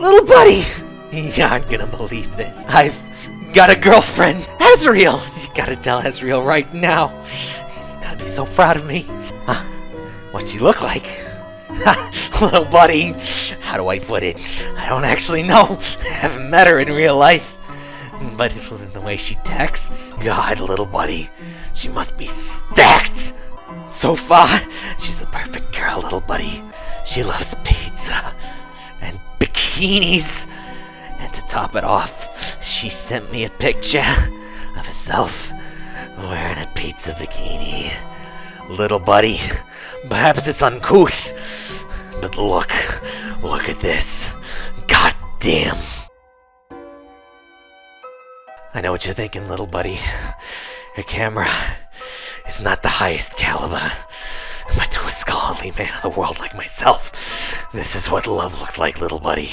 Little buddy! You aren't gonna believe this. I've got a girlfriend, Ezreal! You gotta tell Ezreal right now. He's gonna be so proud of me. Huh? What's she look like? Little buddy, how do I put it? I don't actually know. I haven't met her in real life. But the way she texts, God, little buddy, she must be stacked. So far, she's a perfect girl, little buddy. She loves pizza and bikinis. And to top it off, she sent me a picture of herself wearing a pizza bikini. Little buddy, perhaps it's uncouth, but look, look at this. God damn. I know what you're thinking, little buddy. Her camera is not the highest caliber. But to a scholarly man of the world like myself, this is what love looks like, little buddy.